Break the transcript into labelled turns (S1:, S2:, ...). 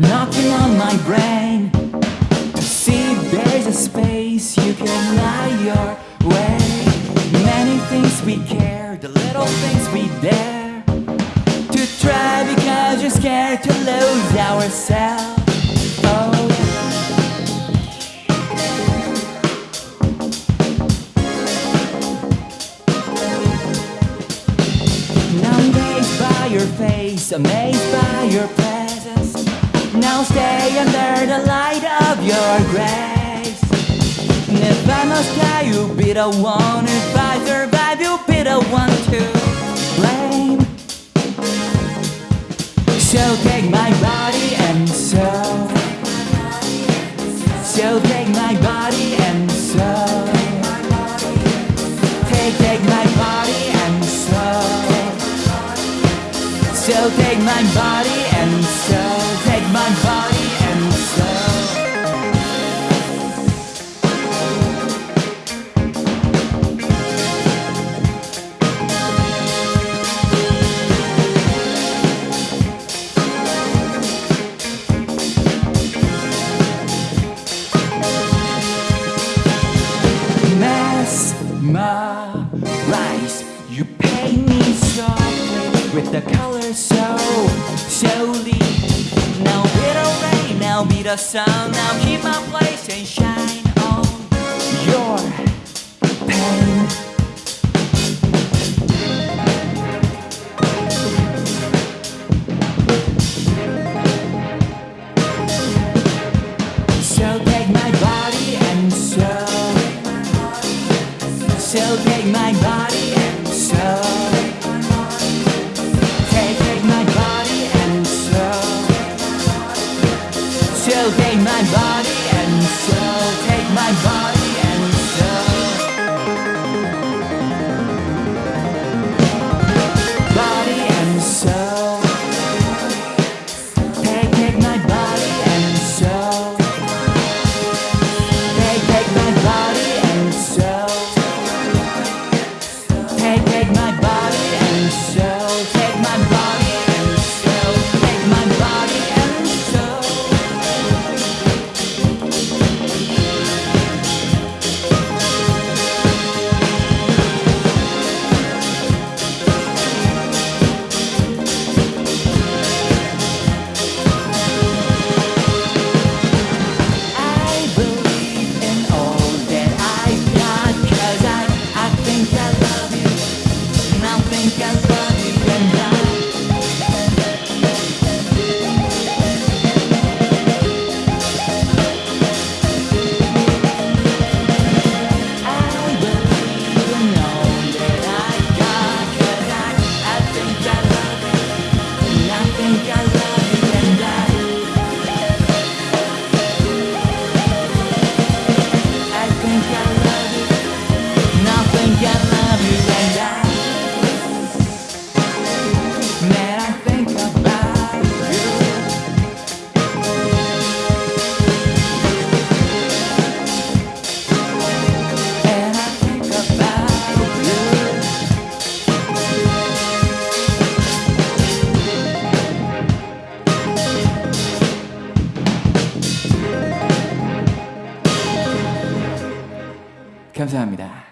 S1: knocking on my brain. See, there's a space you can lie your way. Many things we care, the little things we dare to try because you're scared to lose ourselves. Oh, I'm amazed by your face, amazed by your presence. Now stay under the light of your grace. If I must die, you'll be the one. If I survive, you'll be the one to blame. So take my body and soul. So take my body and soul. Take, take my body and soul. So take my body and soul. With the colors so slowly Now be the rain, now be the sun. Now keep my place and shine on your pain. So take my body and soul. So take my body So my body 감사합니다.